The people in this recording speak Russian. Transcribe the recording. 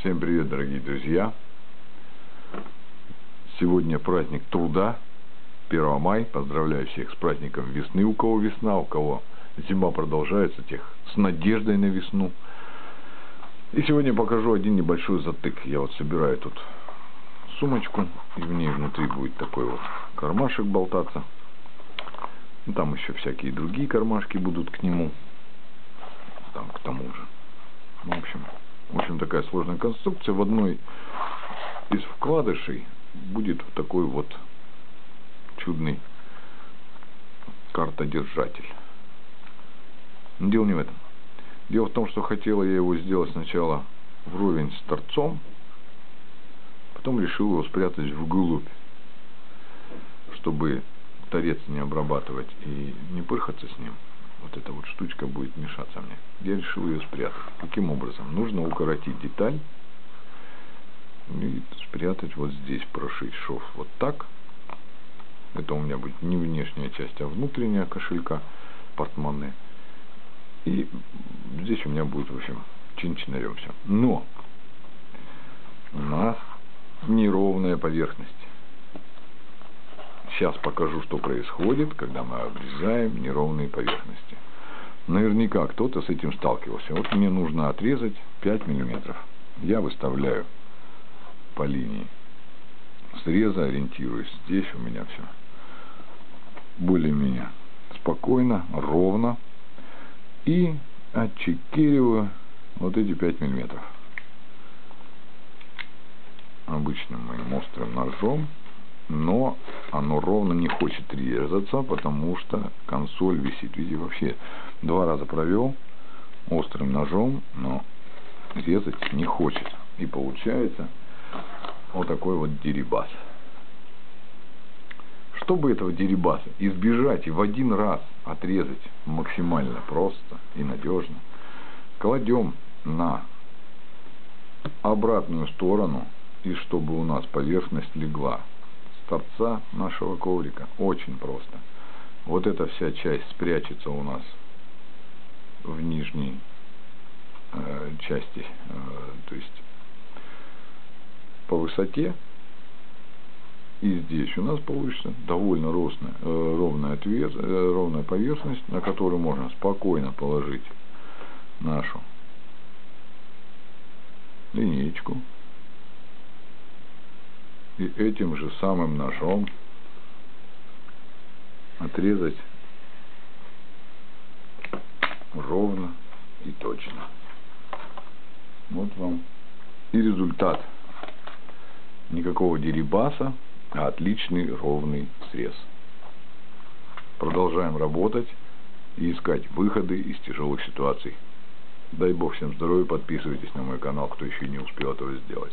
Всем привет, дорогие друзья! Сегодня праздник труда, 1 мая. Поздравляю всех с праздником весны, у кого весна, у кого зима продолжается, тех с надеждой на весну. И сегодня покажу один небольшой затык. Я вот собираю тут сумочку, и в ней внутри будет такой вот кармашек болтаться. Ну, там еще всякие другие кармашки будут к нему, там к тому же. Ну, в общем, в общем, такая сложная конструкция. В одной из вкладышей будет такой вот чудный картодержатель. Но дело не в этом. Дело в том, что хотела я его сделать сначала вровень с торцом, потом решил его спрятать вглубь, чтобы торец не обрабатывать и не пырхаться с ним вот эта вот штучка будет мешаться мне. Я решил ее спрятать. Каким образом? Нужно укоротить деталь и спрятать вот здесь, прошить шов вот так. Это у меня будет не внешняя часть, а внутренняя кошелька, портмоне. И здесь у меня будет, в общем, чин-чинарем все. Но у нас неровная поверхность. Сейчас покажу, что происходит, когда мы обрезаем неровные поверхности. Наверняка кто-то с этим сталкивался. Вот мне нужно отрезать 5 миллиметров. Я выставляю по линии среза, ориентируюсь. Здесь у меня все более-менее спокойно, ровно. И отчекириваю вот эти 5 миллиметров. Обычным моим острым ножом но оно ровно не хочет резаться, потому что консоль висит. Видите, вообще два раза провел острым ножом, но резать не хочет. И получается вот такой вот дерибас. Чтобы этого дерибаса избежать и в один раз отрезать максимально просто и надежно, кладем на обратную сторону, и чтобы у нас поверхность легла торца нашего коврика. Очень просто. Вот эта вся часть спрячется у нас в нижней э, части, э, то есть по высоте. И здесь у нас получится довольно росная, э, ровная, отвес, э, ровная поверхность, на которую можно спокойно положить нашу линейку и этим же самым ножом отрезать ровно и точно. Вот вам и результат. Никакого дерибаса, а отличный ровный срез. Продолжаем работать и искать выходы из тяжелых ситуаций. Дай Бог всем здоровья, подписывайтесь на мой канал, кто еще не успел этого сделать.